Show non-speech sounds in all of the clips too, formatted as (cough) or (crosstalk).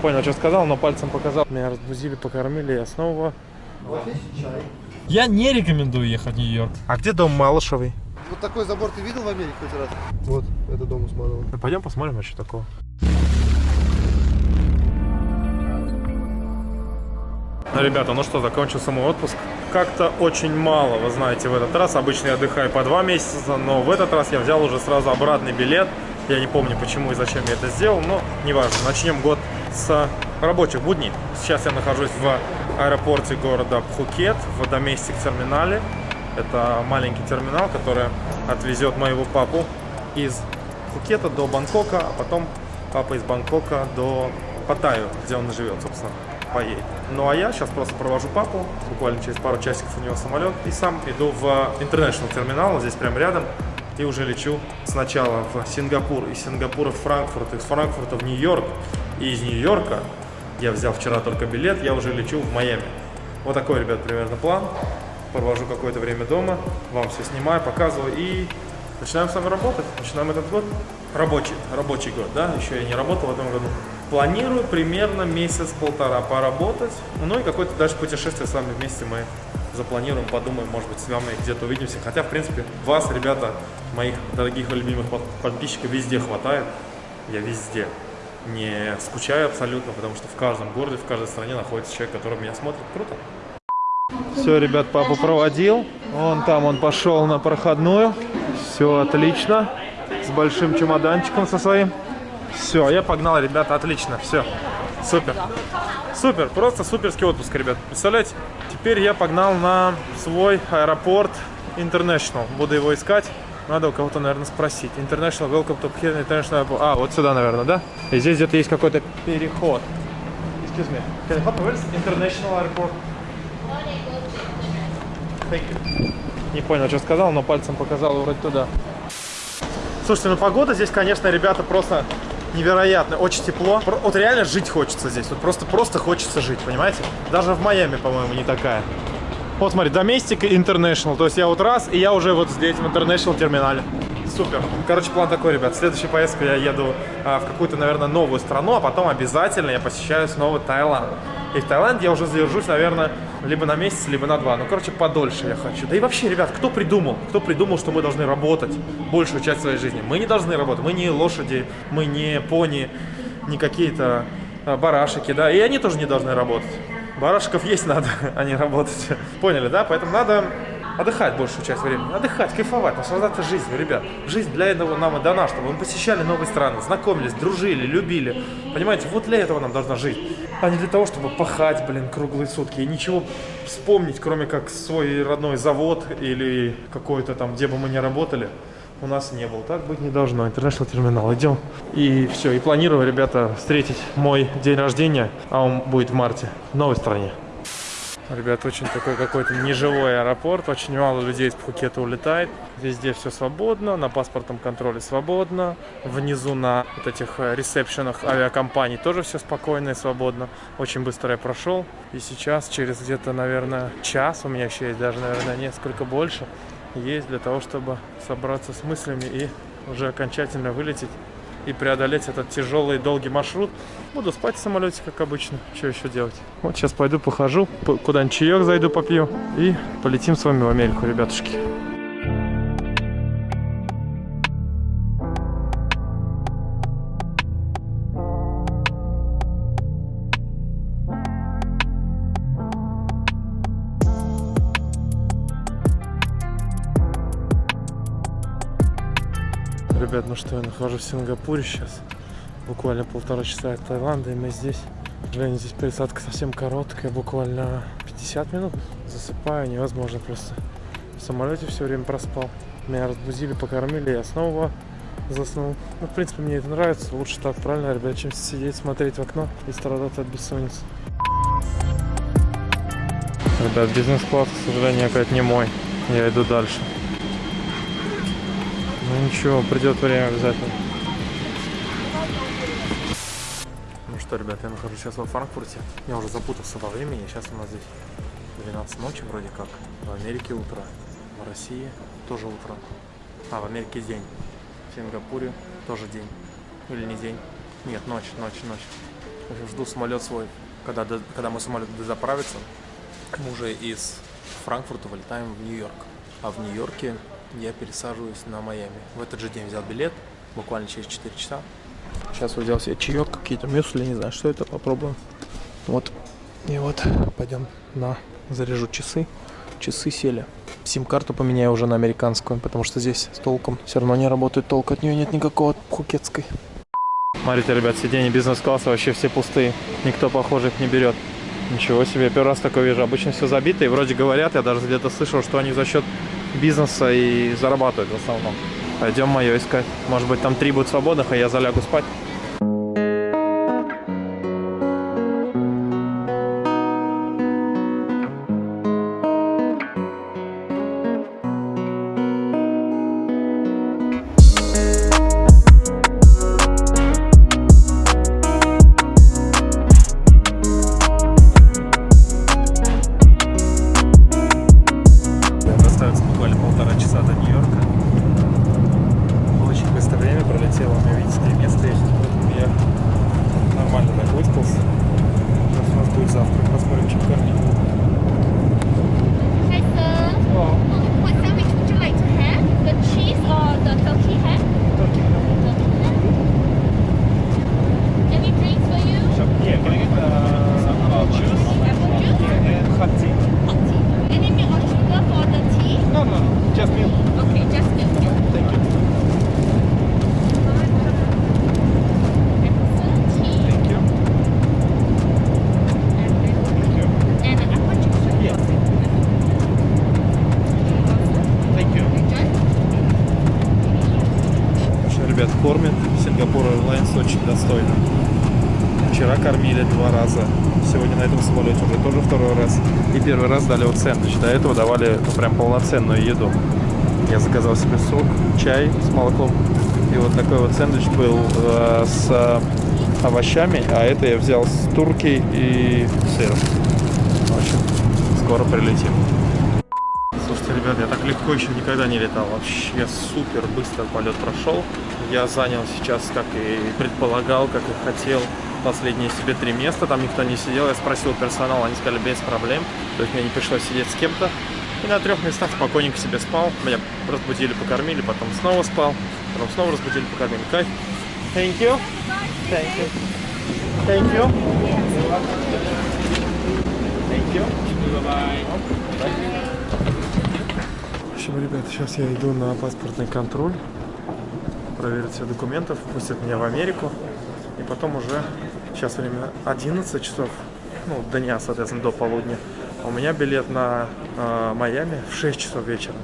понял, что сказал, но пальцем показал. Меня разбудили, покормили, я снова... Я не рекомендую ехать в Нью-Йорк. А где дом Малышевый? Вот такой забор ты видел в Америке хоть раз? Вот, это дом Усманова. Ну, пойдем посмотрим, а что такого. Ну, ребята, ну что, закончился мой отпуск. Как-то очень мало, вы знаете, в этот раз. Обычно я отдыхаю по два месяца, но в этот раз я взял уже сразу обратный билет. Я не помню, почему и зачем я это сделал, но неважно. Начнем год с рабочих будней. Сейчас я нахожусь в аэропорте города Пхукет, в доместик терминале. Это маленький терминал, который отвезет моего папу из Пхукета до Бангкока, а потом папа из Бангкока до Паттайю, где он живет, собственно, поедет. Ну а я сейчас просто провожу папу, буквально через пару часиков у него самолет, и сам иду в International терминал, здесь прямо рядом, и уже лечу сначала в Сингапур, из Сингапура в Франкфурт, из Франкфурта в Нью-Йорк, и из Нью-Йорка, я взял вчера только билет, я уже лечу в Майами. Вот такой, ребят, примерно план. Провожу какое-то время дома, вам все снимаю, показываю и начинаем с вами работать. Начинаем этот год. Рабочий, рабочий год, да, еще я не работал в этом году. Планирую примерно месяц-полтора поработать, ну и какое-то дальше путешествие с вами вместе мы запланируем, подумаем, может быть, с вами где-то увидимся. Хотя, в принципе, вас, ребята, моих дорогих и любимых подписчиков везде хватает. Я везде не скучаю абсолютно, потому что в каждом городе, в каждой стране находится человек, который меня смотрит. Круто. Все, ребят, папу проводил. Он там, он пошел на проходную. Все отлично. С большим чемоданчиком со своим. Все, я погнал, ребята, отлично. Все, супер. Супер, просто суперский отпуск, ребят. Представляете? Теперь я погнал на свой аэропорт International. Буду его искать. Надо у кого-то, наверное, спросить. International Welcome to Phuket International Airport. А, вот сюда, наверное, да? И здесь где-то есть какой-то переход. Excuse me. Can help you? Where's International Airport? Thank you. Не понял, что сказал, но пальцем показал вроде туда. Слушайте, ну погода здесь, конечно, ребята, просто невероятно. Очень тепло. Вот реально жить хочется здесь. Вот просто, просто хочется жить, понимаете? Даже в Майами, по-моему, не такая. Вот смотри, Domestic International. То есть я вот раз, и я уже вот здесь в International терминале. Супер. Короче, план такой, ребят. Следующая поездка я еду а, в какую-то, наверное, новую страну, а потом обязательно я посещаю снова Таиланд. И в Таиланде я уже задержусь, наверное, либо на месяц, либо на два. Ну, короче, подольше я хочу. Да и вообще, ребят, кто придумал? Кто придумал, что мы должны работать большую часть своей жизни? Мы не должны работать. Мы не лошади, мы не пони, не какие-то а, барашики, да. И они тоже не должны работать. Барашков есть надо, (laughs) а не работать. Поняли, да? Поэтому надо отдыхать большую часть времени. Отдыхать, кайфовать, наслаждаться жизнью, ребят. Жизнь для этого нам и дана, чтобы мы посещали новые страны, знакомились, дружили, любили. Понимаете, вот для этого нам должна жить. А не для того, чтобы пахать, блин, круглые сутки. И ничего вспомнить, кроме как свой родной завод или какой-то там, где бы мы ни работали, у нас не было. Так быть не должно. International терминал. Идем. И все. И планирую, ребята, встретить мой день рождения, а он будет в марте, в новой стране. Ребят, очень такой какой-то неживой аэропорт, очень мало людей из Пхукета улетает. Везде все свободно, на паспортном контроле свободно. Внизу на вот этих э, ресепшенах авиакомпаний тоже все спокойно и свободно. Очень быстро я прошел. И сейчас, через где-то, наверное, час, у меня еще есть даже, наверное, несколько больше, есть для того, чтобы собраться с мыслями и уже окончательно вылететь и преодолеть этот тяжелый долгий маршрут. Буду спать в самолете, как обычно. Что еще делать? Вот сейчас пойду похожу, куда-нибудь чаек зайду попью и полетим с вами в Америку, ребятушки. Ребят, ну что, я нахожусь в Сингапуре сейчас. Буквально полтора часа от Таиланда, и мы здесь. Сожалению, здесь пересадка совсем короткая, буквально 50 минут. Засыпаю, невозможно просто. В самолете все время проспал. Меня разбудили, покормили, я снова заснул. Ну, в принципе, мне это нравится. Лучше так, правильно, ребят, чем сидеть, смотреть в окно и страдать от бессонницы. Ребят, бизнес-класс, к сожалению, опять не мой. Я иду дальше. Ну ничего, придет время обязательно. Ну что, ребят, я нахожусь сейчас во Франкфурте. Я уже запутался во времени. Сейчас у нас здесь 12 ночи вроде как. В Америке утро. В России тоже утро. А, в Америке день. В Сингапуре тоже день. Или не день. Нет, ночь, ночь, ночь. В жду самолет свой, когда, когда мой самолет заправится. Мы уже из Франкфурта вылетаем в Нью-Йорк. А в Нью-Йорке я пересаживаюсь на Майами. В этот же день взял билет, буквально через 4 часа. Сейчас взял себе чаек, какие-то мюсли, не знаю, что это, попробуем. Вот. И вот пойдем на заряжу часы. Часы сели. Сим-карту поменяю уже на американскую, потому что здесь с толком все равно не работает толк. От нее нет никакого пхукетской. Смотрите, ребят, сиденья бизнес-класса вообще все пустые. Никто, похоже, их не берет. Ничего себе, я первый раз такое вижу. Обычно все забито, и вроде говорят, я даже где-то слышал, что они за счет бизнеса и зарабатывают в основном. Пойдем мое искать. Может быть, там три будут свободных, а я залягу спать. Дали вот сэндвич. До этого давали ну, прям полноценную еду. Я заказал себе сок, чай с молоком. И вот такой вот сэндвич был э, с э, овощами. А это я взял с турки и сыром. В скоро прилетим. Слушайте, ребят, я так легко еще никогда не летал. Вообще супер быстро полет прошел. Я занял сейчас, как и предполагал, как и хотел, последние себе три места. Там никто не сидел. Я спросил персонал, они сказали без проблем. То есть мне не пришлось сидеть с кем-то. И на трех местах спокойненько себе спал. Меня разбудили, покормили, потом снова спал. Потом снова разбудили, покормили. Кайф. Thank you. Thank you. Thank you. Thank you. В общем, ребят, сейчас я иду на паспортный контроль, проверить все документы, пустят меня в Америку, и потом уже, сейчас время 11 часов, ну, дня, соответственно, до полудня, а у меня билет на э, Майами в 6 часов вечера.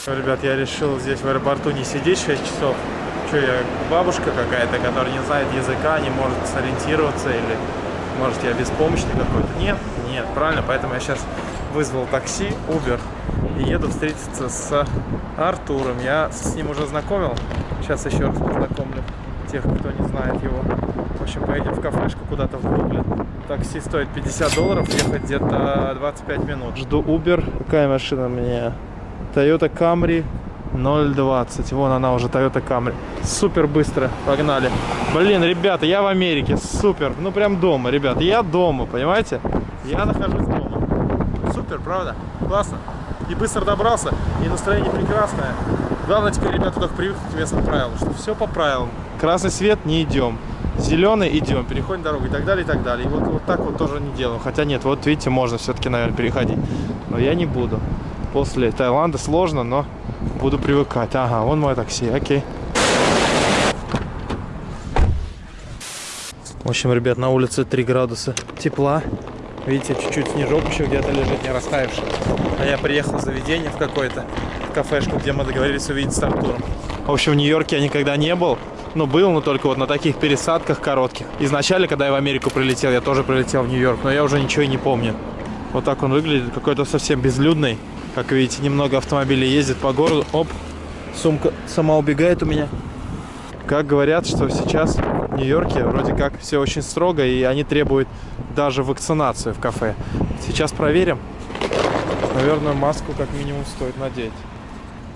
Всё, Ребят, я решил здесь в аэропорту не сидеть 6 часов. Что я, бабушка какая-то, которая не знает языка, не может сориентироваться, или может я беспомощный какой-то? Нет, нет, правильно, поэтому я сейчас вызвал такси, Uber, и еду встретиться с Артуром. Я с ним уже знакомил, сейчас еще раз познакомлю тех, кто не знает его. В общем, поедем в кафешку куда-то в Бруклин. Такси стоит 50 долларов, ехать где-то 25 минут. Жду Uber. Какая машина мне? Toyota Camry 020. Вон она уже, Toyota Camry. Супер быстро. Погнали. Блин, ребята, я в Америке. Супер. Ну, прям дома, ребята. Я дома, понимаете? Я нахожусь дома. Супер, правда? Классно. И быстро добрался, и настроение прекрасное. Главное теперь, ребята, только привыкнуть к местным правилам, что все по правилам. Красный свет не идем. Зеленый идем, переходим дорогу и так далее, и так далее. И вот, вот так вот тоже не делаем. Хотя нет, вот видите, можно все-таки, наверное, переходить. Но я не буду. После Таиланда сложно, но буду привыкать. Ага, вон мое такси, окей. В общем, ребят, на улице 3 градуса тепла. Видите, чуть-чуть снежок еще где-то лежит, не растаявший. А я приехал в заведение в какое-то, кафешку, где мы договорились увидеть с Артуром. В общем, в Нью-Йорке я никогда не был. Ну, был, но только вот на таких пересадках коротких. Изначально, когда я в Америку прилетел, я тоже прилетел в Нью-Йорк, но я уже ничего и не помню. Вот так он выглядит, какой-то совсем безлюдный. Как видите, немного автомобилей ездит по городу. Оп, сумка сама убегает у меня. Как говорят, что сейчас в Нью-Йорке вроде как все очень строго, и они требуют даже вакцинацию в кафе. Сейчас проверим. Наверное, маску как минимум стоит надеть.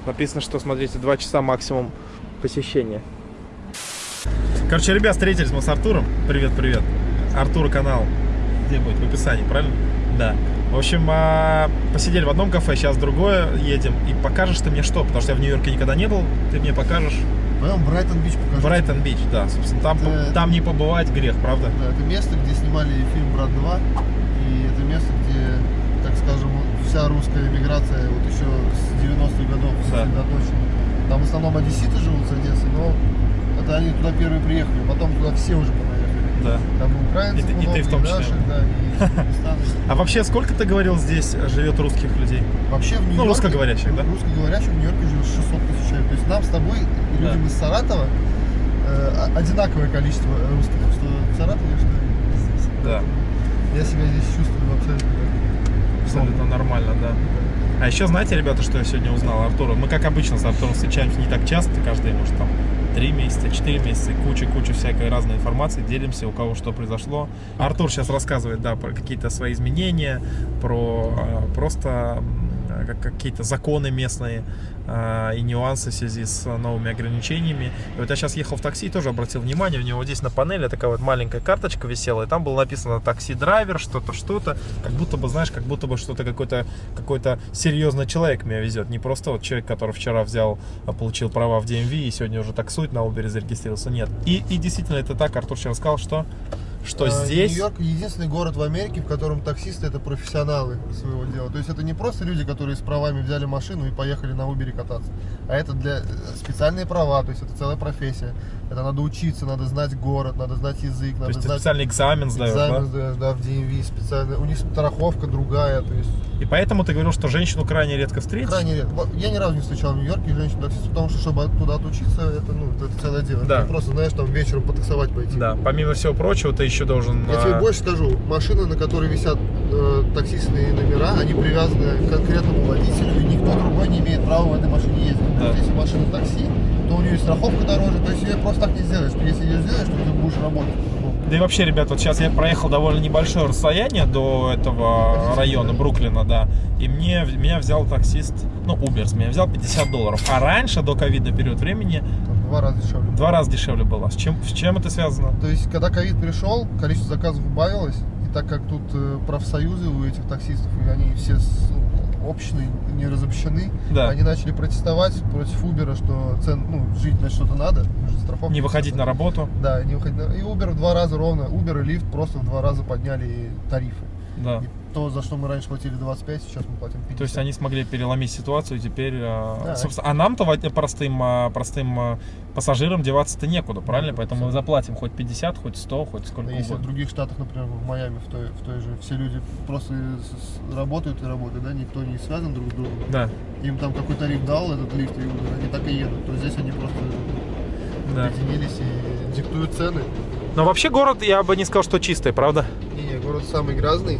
Написано, что, смотрите, 2 часа максимум посещения. Короче, ребят, встретились мы с Артуром. Привет, привет. Артур канал. Где будет? В описании, правильно? Да. В общем, а, посидели в одном кафе, сейчас в другое едем. И покажешь ты мне что? Потому что я в Нью-Йорке никогда не был. Ты мне покажешь Пойдем Брайтон-Бич покажу. Брайтон-Бич, да. Собственно, там, Это- там не побывать грех, правда? Да, это место, где снимали фильм «Брат 2». И это место, где, так скажем, вся русская эмиграция вот еще с 90-х годов Да. сосредоточена. Там в основном одесситы живут с Одессы, но это они туда первые приехали, потом туда все уже понаехали. Да. Там и украинцы И ты- и много, ты в том числе. наши, да, и. (laughs) А вообще, сколько ты говорил здесь живет русских людей? Вообще в Нью-Йорке... Ну, русскоговорящих, да? Русскоговорящих в Нью-Йорке живет 600 тысяч человек. То есть нам с тобой, людям Да. из Саратова, э, одинаковое количество русских, что в Саратове, что здесь. Да. Я себя здесь чувствую абсолютно Абсолютно нормально, да. А еще знаете, ребята, что я сегодня узнал Артура? Мы, как обычно, с Артуром встречаемся не так часто, каждый, может, там, три месяца, четыре месяца, куча-куча всякой разной информации, делимся, у кого что произошло. Артур сейчас рассказывает, да, про какие-то свои изменения, про э, просто как- какие-то законы местные э, и нюансы в связи с новыми ограничениями. И вот я сейчас ехал в такси, тоже обратил внимание, у него здесь на панели такая вот маленькая карточка висела, и там было написано такси-драйвер, что-то, что-то, как будто бы, знаешь, как будто бы что-то какой-то какой-то серьезный человек меня везет, не просто вот человек, который вчера взял, а, получил права в DMV и сегодня уже таксует на Uber и зарегистрировался, нет. И, и действительно это так, Артур вчера сказал, что, что Э, здесь... Нью-Йорк единственный город в Америке, в котором таксисты это профессионалы своего дела. То есть это не просто люди, которые с правами взяли машину и поехали на Uber кататься. А это для э, специальные права, то есть это целая профессия. Это надо учиться, надо знать город, надо знать язык, То надо есть ты знать специальный экзамен сдаешь, экзамен да? сдаешь, да, в DMV специально. У них страховка другая, то есть И поэтому ты говорил, что женщину крайне редко встретишь? крайне редко. Я ни разу не встречал в Нью-Йорке женщин таксистов, потому что чтобы туда отучиться, это, ну, это целое дело. Да. Не просто, знаешь, там вечером потаксовать пойти. Да, помимо всего прочего, ты еще должен... Я тебе а, больше скажу, машины, на которой висят э, таксистные номера, они привязаны к конкретному водителю, и никто другой не имеет права в этой машине ездить. Да. То есть, если машина такси, то у нее страховка дороже, то есть ее просто так не сделаешь. Если ее сделаешь, то ты будешь работать. Да и вообще, ребят, вот сейчас я проехал довольно небольшое расстояние до этого района Бруклина, да, и мне, меня взял таксист, ну, Уберс, меня взял 50 долларов. А раньше, до ковидный период времени, два раза дешевле. два раза дешевле было. С чем, с чем это связано? То есть, когда ковид пришел, количество заказов убавилось, и так как тут э, профсоюзы у этих таксистов, и они все общные, не разобщены, Да. они начали протестовать против Uber, что цен, ну, жить на что-то надо, страховка. Не выходить на работу? Да, не выходить на... И Uber в два раза ровно, Uber и Lyft просто в два раза подняли тарифы. Да. И то, за что мы раньше платили 25, сейчас мы платим 50. То есть они смогли переломить ситуацию, теперь, а, Да. собственно, а нам-то во- простым, а, простым а, пассажирам деваться-то некуда, правильно? Поэтому мы заплатим хоть 50, хоть 100, хоть сколько Если в угодно. других штатах, например, в Майами, в той, в той же, все люди просто работают и работают, да, никто не связан друг с другом. Да, Им там какой тариф дал этот лифт, и они так и едут. То здесь они просто да. объединились и диктуют цены. Но вообще город, я бы не сказал, что чистый, правда? Не, город самый грязный,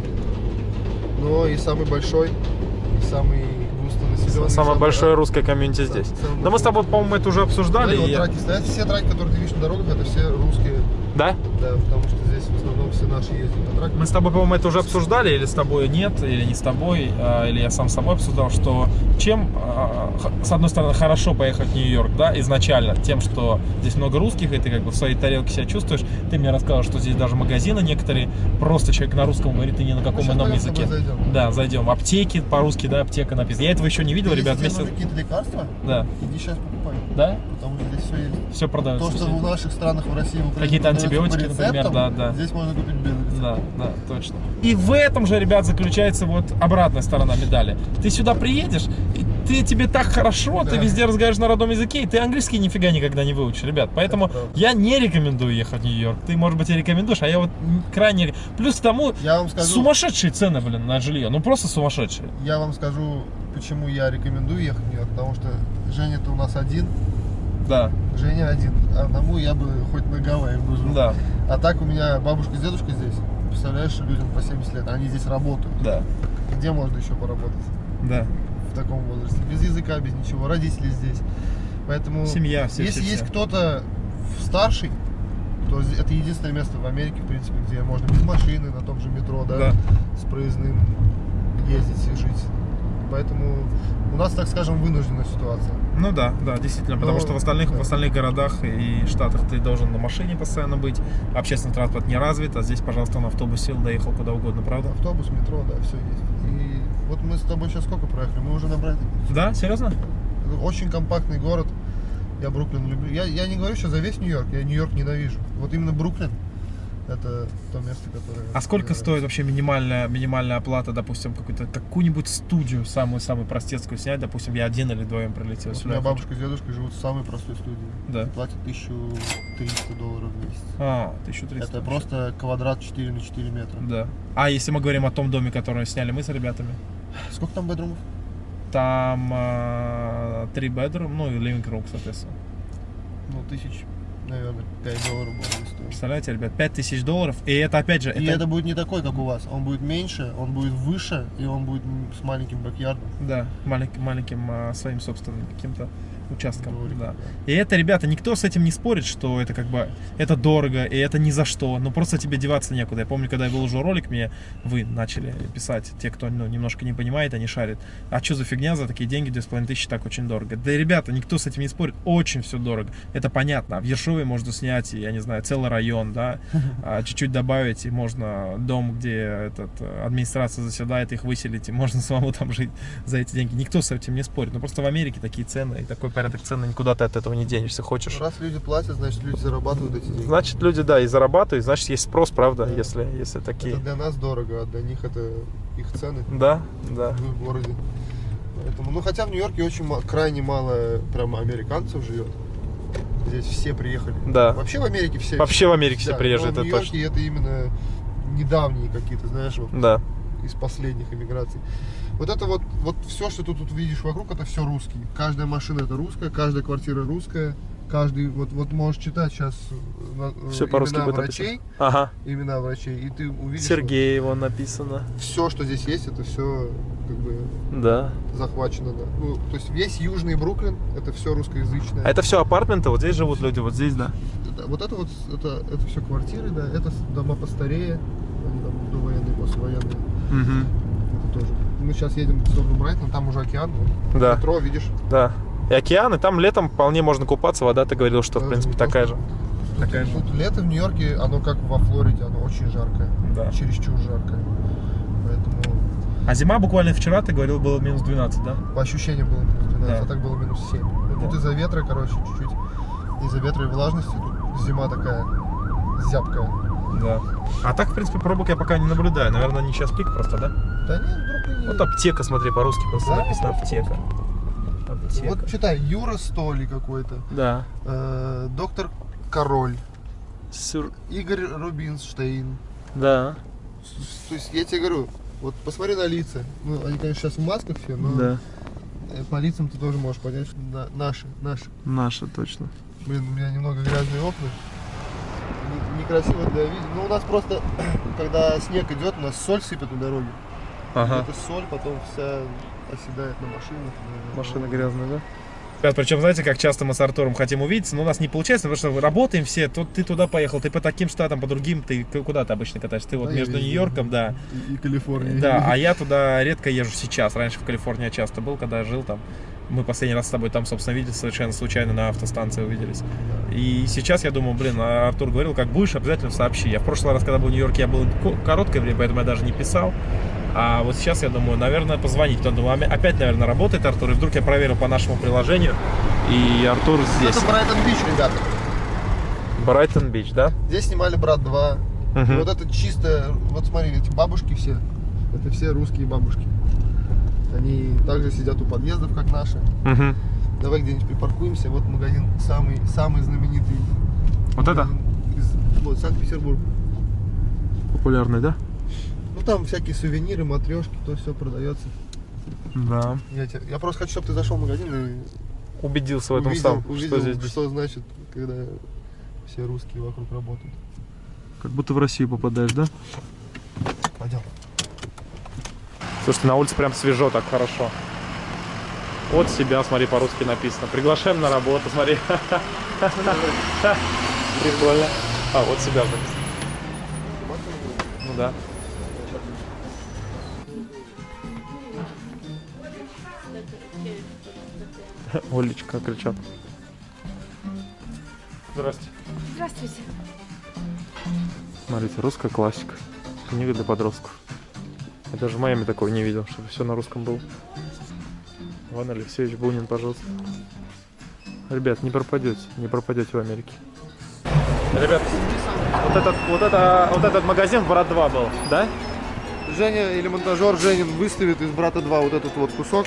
но и самый большой, и самый густонаселенный. Самое самый большое рад- русское комьюнити Сам- здесь. самый Но мы с тобой, по-моему, это уже обсуждали. Да, и вот я- траки стоят. Все траки, которые ты видишь на дорогах, это все русские. Да? Да, потому что здесь в основном все наши ездят на траках. Мы с тобой, по-моему, это уже обсуждали, или с тобой нет, или не с тобой, а, или я сам с собой обсуждал, что чем, а, с одной стороны, хорошо поехать в Нью-Йорк, да, изначально, тем, что здесь много русских, и ты как бы в своей тарелке себя чувствуешь. Ты мне рассказал, что здесь даже магазины некоторые, просто человек на русском говорит, и ни на каком ином языке. зайдем. Да, зайдем. Аптеки по-русски, да, аптека написана. Я этого еще не видел, ребят, вместе. какие-то лекарства, Да. иди сейчас покупай. Да? Потому здесь все есть. Все продается. То, что в наших странах, в России, в Какие-то антибиотики, по например, рецептам, да, да. Здесь можно купить рецепт. Да, да, точно. И в этом же, ребят, заключается вот обратная сторона медали. Ты сюда приедешь, и ты тебе так хорошо, ты Да. везде разговариваешь на родном языке, и ты английский нифига никогда не выучишь, ребят. Поэтому я не рекомендую ехать в Нью-Йорк. Ты, может быть, и рекомендуешь, а я вот крайне... Плюс к тому, Я вам скажу, сумасшедшие цены, блин, на жилье. Ну, просто сумасшедшие. я вам скажу, почему я рекомендую ехать в Нью-Йорк. Потому что Женя-то у нас один, Да, Женя один. Одному я бы хоть на Гавайи бы жил. да, А так у меня бабушка с дедушкой здесь. Представляешь, людям по 70 лет, они здесь работают. да, Где можно еще поработать да. в таком возрасте? Без языка, без ничего. Родители здесь. Поэтому, Семья, все, если все, есть кто-то старший, то это единственное место в Америке, в принципе, где можно без машины, на том же метро, да, Да. с проездным ездить и жить. Поэтому у нас, так скажем, вынужденная ситуация. Ну да, да, действительно, потому Ну, что в остальных, да. в остальных городах и штатах ты должен на машине постоянно быть, общественный транспорт не развит, а здесь, пожалуйста, на автобусе доехал куда угодно, правда? Автобус, метро, да, все есть. И вот мы с тобой сейчас сколько проехали? Мы уже набрали. Да, серьезно? Очень компактный город. Я Бруклин люблю. Я, я не говорю сейчас за весь Нью-Йорк, я Нью-Йорк ненавижу. Вот именно Бруклин это то место, которое... А сколько стоит вообще минимальная, минимальная оплата, допустим, какую-то какую-нибудь студию, самую-самую простецкую снять, допустим, я один или вдвоем прилетел Вот у сюда. меня бабушка с дедушкой живут в самой простой студии. Да. Платят 1300 долларов в месяц. А, 1300. Это вообще. просто квадрат 4 на 4 метра. Да. А если мы говорим о том доме, который сняли мы с ребятами, Сколько там бедрумов? там а, три bedroom, ну и living room, соответственно. Ну, тысяч, наверное, 5 долларов будет стоить. Представляете, ребят, 5000 долларов, и это опять же, И это будет не такой, как у вас. Он будет меньше, он будет выше, и он будет с маленьким бэк-ярдом. Да, маленьким, маленьким а, своим собственным каким-то участком. Дворик, да. И это, ребята, никто с этим не спорит, что это как бы это дорого, и это ни за что. Ну просто тебе деваться некуда. Я помню, когда я выложил ролик, мне вы начали писать, те, кто ну, немножко не понимает, они шарят. А что за фигня за такие деньги, 2500 так очень дорого. Да, ребята, никто с этим не спорит, очень все дорого. Это понятно. А в Ершове можно снять, я не знаю, целый район, да, а чуть-чуть добавить, и можно дом, где этот, администрация заседает, их выселить, и можно (laughs) самому там жить за эти деньги. Никто с этим не спорит. Но просто в Америке такие цены и такой порядок цен, и никуда ты от этого не денешься, хочешь. Раз люди платят, значит люди зарабатывают эти деньги. Значит, люди, да, и зарабатывают, значит, есть спрос, правда, Да. если, если такие. Это для нас дорого, а для них это их цены Да, да. в городе. Поэтому, ну хотя в Нью-Йорке очень крайне мало прямо американцев живет. Здесь все приехали. Да. Вообще в Америке все. Вообще в Америке все Да, приезжают, но в это Нью-Йорке это именно недавние какие-то, знаешь, вот Да. Из последних иммиграций. Вот это вот, вот все, что ты тут видишь вокруг, это все русские. Каждая машина это русская, каждая квартира русская. Каждый, вот, вот можешь читать сейчас Все по-русски имена врачей. Ага. имена врачей, и ты увидишь, Сергеева написано. все, что здесь есть, это все как бы Да. захвачено, да. Ну, то есть весь южный Бруклин, это все русскоязычное. А это все апартменты, вот здесь живут люди, вот здесь, да. Вот это вот, это, это все квартиры, да, это дома постарее, они там довоенные, послевоенные, Угу. это тоже. Мы сейчас едем в сторону Брайтона, там уже океан, вот, Да. метро, видишь, Да. И океан, и там летом вполне можно купаться, вода, ты говорил, что, в Да, принципе, ну, такая же. Тут, Такая же. тут лето в Нью-Йорке, оно как во Флориде, оно очень жаркое, Да. чересчур жаркое. Поэтому А зима буквально вчера, ты говорил, было минус 12, да? по ощущениям было минус 12, Да. а так было минус 7. Ну, Тут Да. из-за ветра, короче, чуть-чуть, из-за ветра и влажности, тут зима такая зябкая. Да. А так, в принципе, пробок я пока не наблюдаю. Наверное, не сейчас пик просто, да? Да нет, в Бруклине... Вот аптека, смотри, по-русски просто Да, написано аптека. Аптека. Вот читай, Юра Столи какой-то, Да. э, доктор Король, Сюр... Игорь Рубинштейн. Да. То есть я тебе говорю, вот посмотри на лица. Ну, они, конечно, сейчас в масках все, но Да. э, по лицам ты тоже можешь понять, что на- наши, наши. Наша, точно. Блин, у меня немного грязные окна. Некрасиво для вида. Ну, у нас просто, (clears throat) когда снег идет, у нас соль сыпет на дороге. Ага. Эта соль потом вся оседает на машинах. на- Машина грязная, да? Ребят, причем, знаете, как часто мы с Артуром хотим увидеться, но у нас не получается, потому что работаем все, тут ты туда поехал, ты по таким штатам, по другим, ты куда ты обычно катаешься? Ты вот Да, между. Нью-Йорком, да, И, и Калифорния. да, а (laughs) я туда редко езжу сейчас, раньше в Калифорнии я часто был, когда жил там, мы последний раз с тобой там, собственно, виделись совершенно случайно на автостанции увиделись. И сейчас я думаю, блин, а Артур говорил, как будешь, обязательно сообщи. Я в прошлый раз, когда был в Нью-Йорке, я был ко- короткое время, поэтому я даже не писал. А вот сейчас я думаю, наверное, позвонить. Потом думаю, «А, опять, наверное, работает Артур. И вдруг я проверил по нашему приложению, и Артур здесь. Это Брайтон Бич, ребята. Брайтон Бич, да? Здесь снимали «Брат 2». И Мгм. вот это чисто, вот смотри, эти бабушки все, это все русские бабушки. Они также сидят у подъездов, как наши. Мгм. Давай где-нибудь припаркуемся. Вот магазин самый, самый знаменитый. Вот это? из- вот, Санкт-Петербург. Популярный, да? Ну там всякие сувениры, матрешки, то все продается. Да. Я, тебе- я просто хочу, чтобы ты зашел в магазин и Убедился в этом увидел, сам, увидел, что здесь что значит, когда все русские вокруг работают. как будто в Россию попадаешь, да? Пойдем. Слушайте, на улице прям свежо, так хорошо. От себя, смотри, по-русски написано. Приглашаем на работу, смотри. Прикольно. А, вот себя написано. Ну да. Олечка кричат. Здрасте. Здравствуйте. Смотрите, русская классика. Книга для подростков. Я даже в Майами такого не видел, чтобы все на русском было. Иван Алексеевич Бунин, пожалуйста. Ребят, не пропадете, не пропадете в Америке. Ребят, вот этот, вот это, вот этот магазин Брат 2 был, да? Женя или монтажер Женин выставит из брата 2 вот этот вот кусок.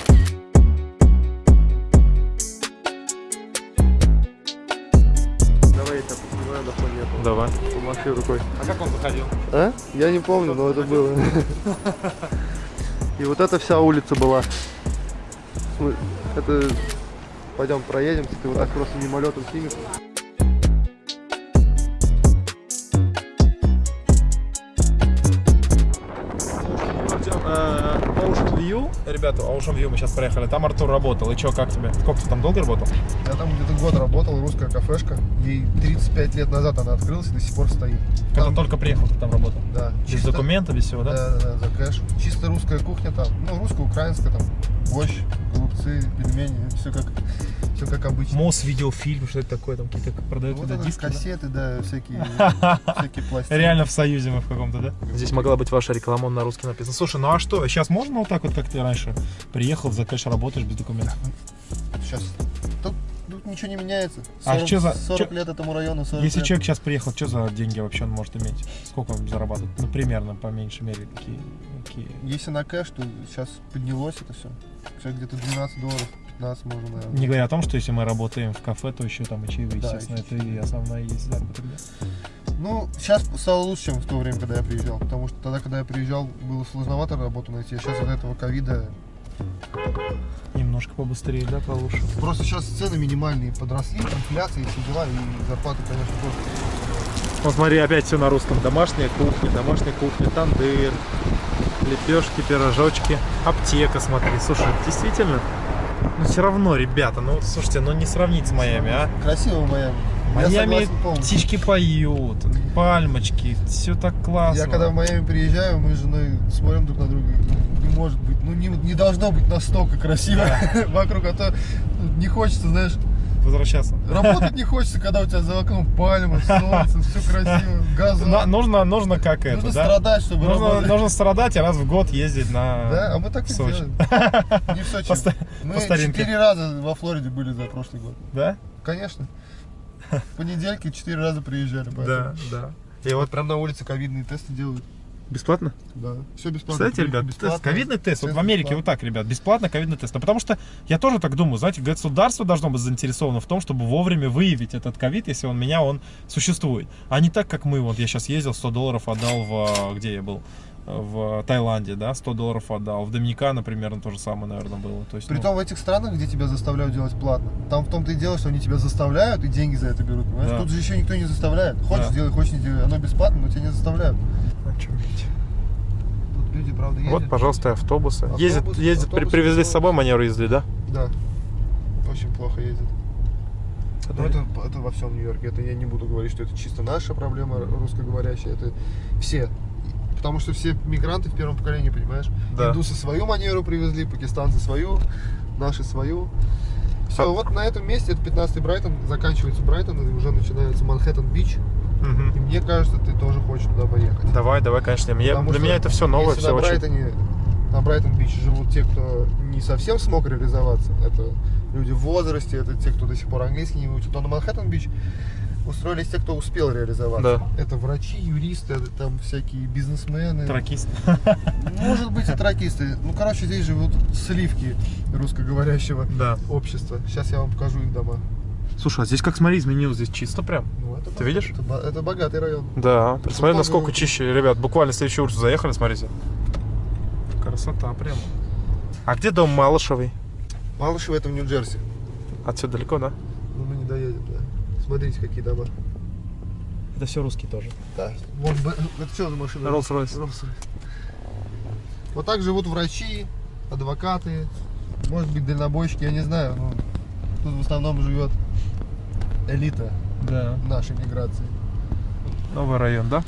Давай я тебя поснимаю этого. Давай. Помаши рукой. А как он заходил? А? Я не помню, но это было. И вот эта вся улица была. Это... Пойдем проедемся, ты вот так просто мимолетом снимешь. View. Ребята, Ocean View мы сейчас проехали. Там Артур работал. И что, как тебе? Сколько ты там долго работал? Я там где-то год работал, русская кафешка. Ей 35 лет назад она открылась и до сих пор стоит. Когда Там- только приехал, ты там работал? Да. Без чисто- документов, без всего, да? Да, да, да, за кэш. Чисто русская кухня там. Ну, русско-украинская там. Борщ, голубцы, пельмени. Все как, все как обычно. МОС, видеофильм, что это такое? Там какие-то продают Вот туда это диски, да? кассеты, да, всякие, (laughs) всякие пластики. Реально в Союзе мы в каком-то, да? Здесь могла быть ваша реклама, он на русский написан. Слушай, ну а что, сейчас можно вот так вот, как ты раньше приехал, за кэш работаешь без документов? Сейчас. Тут, тут ничего не меняется. А 40, чё за- 40 чё- лет этому району, 40 Если лет. человек сейчас приехал, что за деньги вообще он может иметь? Сколько он зарабатывает? Ну, примерно, по меньшей мере, какие? Какие? Если на кэш, то сейчас поднялось это все. Сейчас где-то 12 долларов, 15 можно, наверное. Не говоря о том, что если мы работаем в кафе, то еще там и чаевые, Да, естественно, это и основная есть заработок. да. Ну, сейчас стало лучше, чем в то время, когда я приезжал. Потому что тогда, когда я приезжал, было сложновато работу найти. А сейчас из-за этого ковида Немножко побыстрее, да, получше. Просто сейчас цены минимальные подросли, инфляция и все дела, и зарплаты, конечно, тоже. Вот смотри, опять все на русском. Домашняя кухня, домашняя кухня, тандыр, лепешки, пирожочки, аптека, смотри. Слушай, действительно, ну все равно, ребята, ну слушайте, ну не сравнить с Майами, а? Красиво Майами. Майами птички поют, пальмочки, все так классно. Я когда в Майами приезжаю, мы с женой смотрим друг на друга, не может быть, ну не, не должно быть настолько красиво (laughs) вокруг, а то не хочется, знаешь, Возвращаться. работать не хочется, когда у тебя за окном пальма, солнце, все (laughs) красиво, газон. Нужно, нужно как это, Нужно да? страдать, чтобы Нужно, работать. нужно страдать и раз в год ездить на Да, а мы так и Сочи. делаем. (laughs) Не в Сочи. По Мы по старинке. четыре раза во Флориде были за прошлый год. Да? Конечно. (laughs) В понедельки четыре раза приезжали. Да, поэтому. да. И вот Прям на улице ковидные тесты делают. Бесплатно? Да. Все бесплатно. Кстати, ребят, Бесплатно. тест, ковидный тест. Вот в Америке бесплатно. вот так, ребят, бесплатно ковидный тест. Ну, потому что я тоже так думаю, знаете, государство должно быть заинтересовано в том, чтобы вовремя выявить этот ковид, если он меня, он существует. А не так, как мы. Вот я сейчас ездил, 100 долларов отдал в... Где я был? В Таиланде, да, 100 долларов отдал. В Доминикана примерно то же самое, наверное, было. То есть, ну, Притом в этих странах, где тебя заставляют делать платно, там в том-то и дело, что они тебя заставляют и деньги за это берут, понимаешь? Да. Тут же еще никто не заставляет. Хочешь Да. делай, хочешь не делай. Оно бесплатно, но тебя не заставляют. Очуметь. Тут люди, правда, ездят. Вот, пожалуйста, автобусы. Автобус, ездят, ездят, при- автобусы привезли с собой манеру езды, да? Да. Очень плохо ездят. Но это, это во всем Нью-Йорке. Это я не буду говорить, что это чисто наша проблема русскоговорящая. Это все. Потому что все мигранты в первом поколении, понимаешь? Да. Индусы свою манеру привезли, пакистанцы свою, наши свою. Все, А- вот на этом месте, это 15-й Брайтон, заканчивается Брайтон, и уже начинается Манхэттен-Бич. Мгм. И мне кажется, ты тоже хочешь туда поехать. Давай, давай, конечно. Я- Потому для меня это все новое, все на очень... Брайтоне, на Брайтон-Бич живут те, кто не совсем смог реализоваться, это люди в возрасте, это те, кто до сих пор английский не учат, то на Манхэттен-Бич устроились те, кто успел реализоваться. Да. Это врачи, юристы, это там всякие бизнесмены. Тракист. Может быть и тракисты. Ну, короче, здесь живут сливки русскоговорящего Да. общества. Сейчас я вам покажу их дома. Слушай, а здесь как смотри, изменилось здесь чисто прям. Ну, это Ты видишь? Это, это богатый район. Да, посмотри, насколько чище. Ребят, буквально следующую улицу заехали, смотрите. Красота прям. А где дом Малышевой? Малышево это в Нью-Джерси. Отсюда далеко, да? Ну, мы не доедем, да. Смотрите, какие дома. Это все русские тоже. Да. Вот, это что за машина? Rolls-Royce. Rolls-Royce. Вот так живут врачи, адвокаты, может быть, дальнобойщики, я не знаю. но тут в основном живет элита Да. нашей миграции. Новый район, да?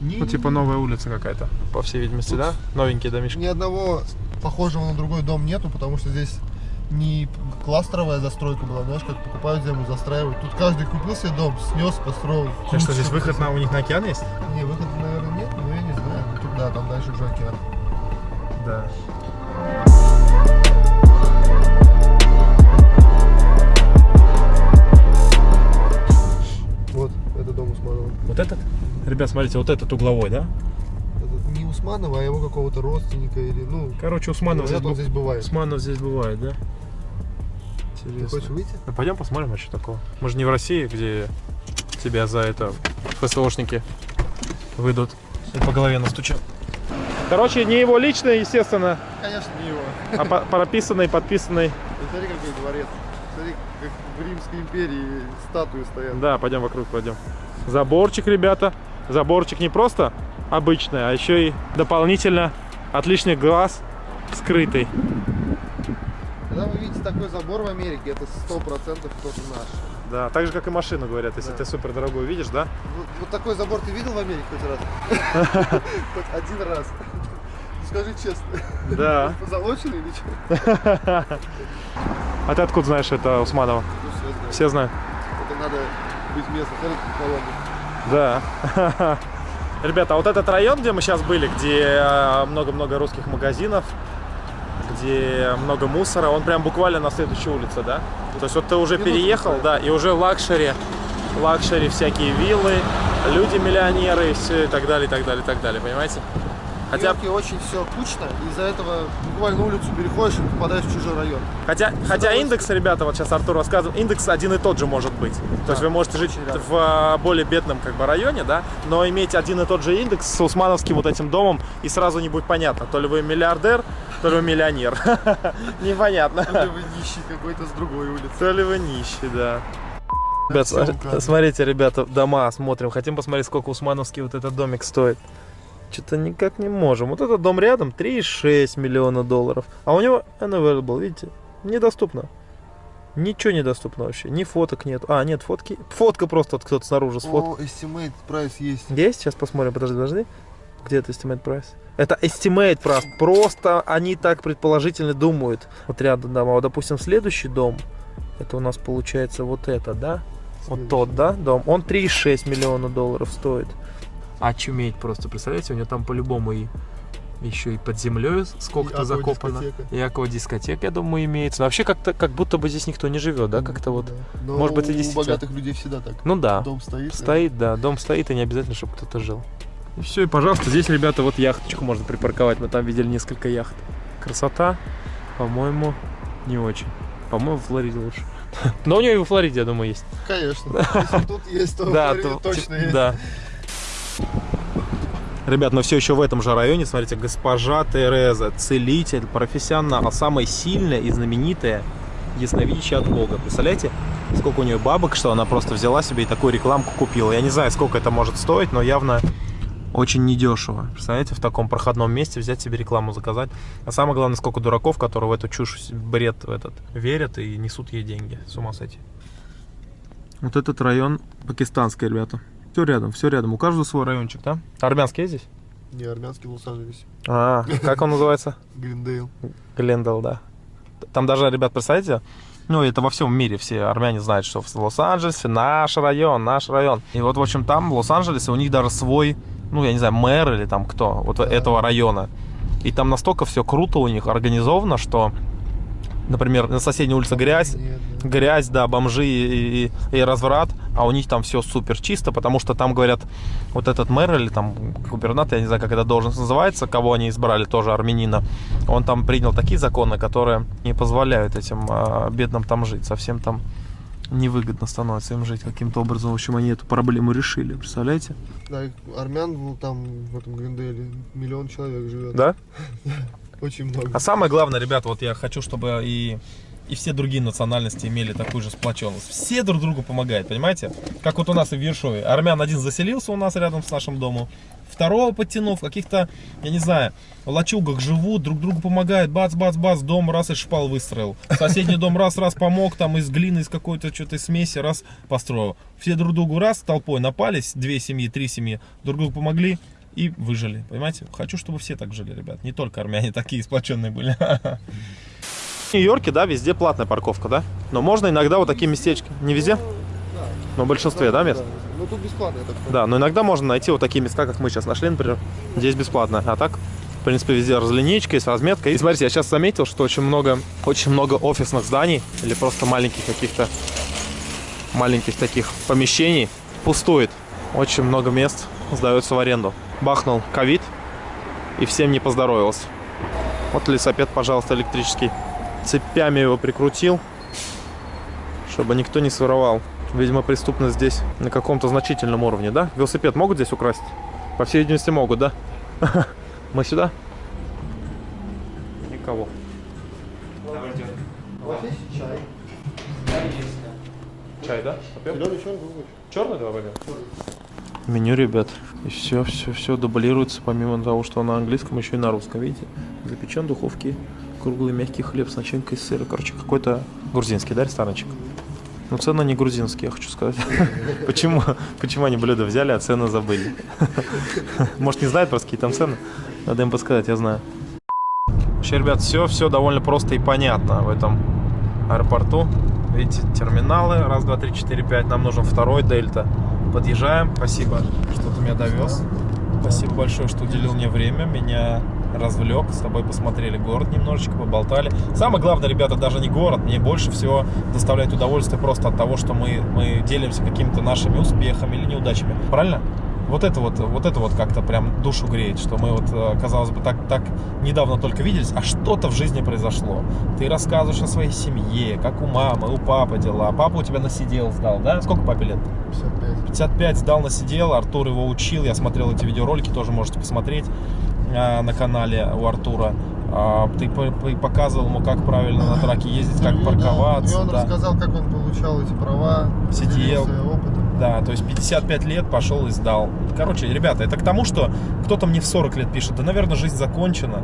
Ни, Ну, типа новая улица какая-то, по всей видимости, Тут- да? Новенькие домишки. Ни одного похожего на другой дом нету, потому что здесь не кластеровая застройка была, знаешь, как покупают землю, застраивают. Тут каждый купил себе дом, снес, построил. Так что здесь выход на, у них на океан есть? Не, выхода, наверное, нет, но я не знаю. Ну, Тут, да, там дальше уже океан. Да. Вот этот? Ребят, смотрите, вот этот угловой, да? Это не Усманова, а его какого-то родственника или, ну, Короче, Усманов здесь, бу- здесь бывает. Усманов здесь бывает, да? Ты Интересно. хочешь выйти? Ну, пойдем посмотрим, а что такого. Мы же не в России, где тебя за это ФСОшники выйдут и по голове настучат. Короче, не его личное, естественно, Конечно, не его. а по- прописанный, подписанный. Ты смотри, какой дворец. Смотри, как в Римской империи статуи стоят. Да, пойдем вокруг, пойдем. Заборчик, ребята. Заборчик не просто обычный, а еще и дополнительно от лишних глаз скрытый. Когда вы видите такой забор в Америке, это сто процентов кто-то наш. Да, так же, как и машину, говорят. Если Да. ты супер дорогую видишь, да? Вот, вот такой забор ты видел в Америке хоть раз? (laughs) Хоть один раз. Ну, Скажи честно. Да. (laughs) Позолоченный или что? (laughs) А ты откуда знаешь это Усманова? Ну. Все знают. Это надо как колонна. Да. (laughs) Ребята, а вот этот район, где мы сейчас были, где э, много-много русских магазинов, где много мусора, он прям буквально на следующей улице, да? То есть вот ты уже Минуту переехал, да, и уже luxury, luxury всякие виллы, люди-миллионеры все, и так далее, и так далее, и так далее, понимаете? Хотя, Хотя очень все кучно, и из-за этого буквально улицу переходишь и попадаешь в чужой район. хотя, хотя индекс, ребята, вот сейчас Артур рассказывал, индекс один и тот же может быть. То есть вы можете жить рядом. в а, более бедном как бы районе, да, но иметь один и тот же индекс с усмановским вот этим домом, и сразу не будет понятно, то ли вы миллиардер, то ли вы миллионер. (laughs) Непонятно. Или вы нищий какой-то с другой улицы. То ли вы нищий, да. Ребят, смотрите, ребята, дома смотрим. Хотим посмотреть, сколько усмановский вот этот домик стоит. Что-то никак не можем. Вот этот дом рядом 3,6 миллиона долларов. А у него unavailable, видите? Недоступно. Ничего недоступно вообще. Ни фоток нет. А, нет, фотки. Фотка просто вот кто-то снаружи сфоткал. О, estimate прайс есть. Есть? Сейчас посмотрим. Подожди, подожди. Где это estimate price? Это estimate price. Просто они так предположительно думают. Вот рядом дома. Вот, допустим, следующий дом. Это у нас получается вот это, да? Вот тот, да, дом. Он 3,6 миллиона долларов стоит. Очуметь просто, представляете, у него там по-любому и еще и под землей сколько-то И закопано. И аквадискотека, я думаю, имеется. Но вообще как-то, как будто бы здесь никто не живет, да, как-то вот. Да. Но Может быть, и у действительно. богатых людей всегда так. Ну да. Дом стоит. Стоит, да, дом стоит, и не обязательно, чтобы кто-то жил. И все, и пожалуйста, здесь, ребята, вот яхточку можно припарковать. Мы там видели несколько яхт. Красота, по-моему, не очень. По-моему, в Флориде лучше. (laughs) Но у нее и во Флориде, я думаю, есть. Конечно. Если тут есть, то в Флориде то- точно (laughs) есть. Да. Ребят, но все еще в этом же районе, смотрите, госпожа Тереза, целитель, профессионал, самая сильная и знаменитая ясновидящая от Бога. Представляете, сколько у нее бабок, что она просто взяла себе и такую рекламку купила. Я не знаю, сколько это может стоить, но явно очень недешево. Представляете, в таком проходном месте взять себе рекламу заказать. А самое главное, сколько дураков, которые в эту чушь, бред в этот верят и несут ей деньги. С ума сойти. Вот этот район пакистанский, ребята. Все рядом, все рядом. У каждого свой райончик, да? Армянский есть здесь? Не, армянский в Лос-Анджелесе. А, как он называется? (laughs) Гриндейл. Глендал, да. Там даже, ребят, представляете, ну, это во всем мире все армяне знают, что в Лос-Анджелесе наш район, наш район. И вот, в общем, там, в Лос-Анджелесе, у них даже свой, ну, я не знаю, мэр или там кто, вот этого района. И там настолько все круто у них организовано, что, например, на соседней улице грязь, Нет, да. грязь, да, бомжи и, и- и разврат, а у них там все супер чисто, потому что там говорят, вот этот мэр или там губернатор, я не знаю, как это должность называется, кого они избрали, тоже армянина, он там принял такие законы, которые не позволяют этим а, бедным там жить, совсем там невыгодно становится им жить каким-то образом. В общем, они эту проблему решили, представляете? Да, армян ну, там в этом Гриндейле миллион человек живет. Да? (laughs) Очень много. А самое главное, ребята, вот я хочу, чтобы и, и все другие национальности имели такую же сплоченность. Все друг другу помогают, понимаете? Как вот у нас и в Ершове. Армян один заселился у нас рядом с нашим домом, второго подтянув, в каких-то, я не знаю, лачугах живут, друг другу помогают, бац-бац-бац, дом раз из шпал выстроил. Соседний дом раз-раз помог, там из глины, из какой-то что-то смеси раз построил. Все друг другу раз толпой напались, две семьи, три семьи, друг другу помогли, и выжили, понимаете? Хочу, чтобы все так жили, ребят. Не только армяне (laughs) такие сплоченные были. В Нью-Йорке, да, везде платная парковка, да? Но можно иногда вот такие местечки. Не везде? Но в большинстве, да, мест? Ну тут бесплатно, я так понимаю. Да, но иногда можно найти вот такие места, как мы сейчас нашли, например. Здесь бесплатно. А так, в принципе, везде разлинейка, есть разметка. И смотрите, я сейчас заметил, что очень много, очень много офисных зданий или просто маленьких каких-то маленьких таких помещений пустует. Очень много мест сдаются в аренду. Бахнул ковид и всем не поздоровился. Вот лесопед, пожалуйста, электрический. Цепями его прикрутил, чтобы никто не своровал. Видимо, преступность здесь на каком-то значительном уровне, да? Велосипед могут здесь украсть? По всей видимости, могут, да? (laughs) Мы сюда? Никого. Чай? Чай, да? Зеленый, черный, давай возьмем? Меню, ребят. И все, все, все дублируется, помимо того, что на английском, еще и на русском, видите? Запечен в духовке, круглый мягкий хлеб с начинкой из сыра. Короче, какой-то грузинский, да, ресторанчик? Но цены не грузинские, я хочу сказать. (laughs) Почему? Почему они блюда взяли, а цены забыли? (laughs) Может, не знают просто, какие там цены? Надо им подсказать, я знаю. Вообще, ребят, все, все довольно просто и понятно в этом аэропорту. Видите, терминалы. Раз, два, три, четыре, пять. Нам нужен второй дельта. Подъезжаем. Спасибо, что ты меня довез. Спасибо большое, что уделил мне время. Меня развлек. С тобой посмотрели город немножечко, поболтали. Самое главное, ребята, даже не город. Мне больше всего доставляет удовольствие просто от того, что мы, мы делимся какими-то нашими успехами или неудачами. Правильно? Вот это вот, вот это вот как-то прям душу греет, что мы вот, э, казалось бы, так, так недавно только виделись, а что-то в жизни произошло. Ты рассказываешь о своей семье, как у мамы, у папы дела. Папа у тебя насидел сдал, да? Сколько папе лет? 55. 55 сдал на сидел, Артур его учил, я смотрел эти видеоролики, тоже можете посмотреть а, на канале у Артура. А, ты по- по- показывал ему, как правильно на траке ездить, как Ну, парковаться. Да. И он да. рассказал, как он получал эти права, Сидел. опытом. Да, то есть 55 лет пошел и сдал. Короче, ребята, это к тому, что кто-то мне в 40 лет пишет, да, наверное, жизнь закончена.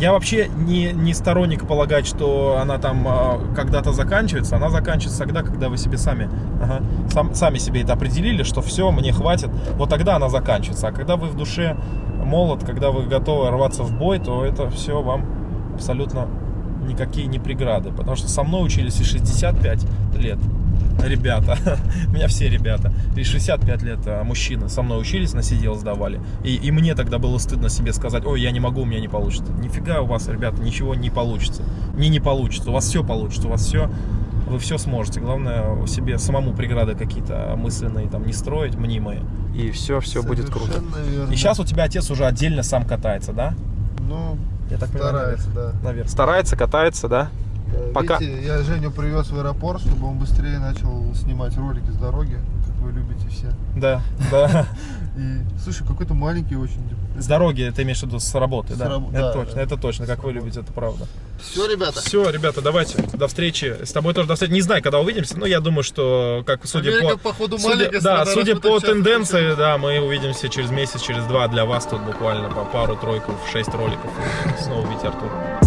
Я вообще не, не сторонник полагать, что она там а, когда-то заканчивается. Она заканчивается тогда, когда вы себе сами, ага, сам- сами себе это определили, что все, мне хватит. Вот тогда она заканчивается. А когда вы в душе молод, когда вы готовы рваться в бой, то это все вам абсолютно никакие не преграды. Потому что со мной учились и 65 лет ребята, у (laughs) меня все ребята, и 65 лет а, мужчины со мной учились, на сидел сдавали. И, и мне тогда было стыдно себе сказать, ой, я не могу, у меня не получится. Нифига у вас, ребята, ничего не получится. Не не получится, у вас все получится, у вас все, вы все сможете. Главное, себе самому преграды какие-то мысленные там не строить, мнимые. И все, все будет круто. Верно. И сейчас у тебя отец уже отдельно сам катается, да? Ну, Я так понимаю, старается, да. Наверное. Старается, катается, да? Э, Пока- Видите, я Женю привез в аэропорт, чтобы он быстрее начал снимать ролики с дороги, как вы любите все. Да, да. (laughs) И, слушай, какой-то маленький очень. С дороги ты имеешь в виду с работы, С да? раб- Это да, точно, да. это точно, как вы любите, это правда. Все, ребята. Все, ребята, давайте, до встречи. С тобой тоже до встречи. Не знаю, когда увидимся, но я думаю, что, как судя Америка, по... походу, судя- маленькая да, страна, судя по тенденции, да, мы увидимся через месяц, через два. Для вас тут буквально по пару-тройку, шесть роликов. Снова увидите Артура.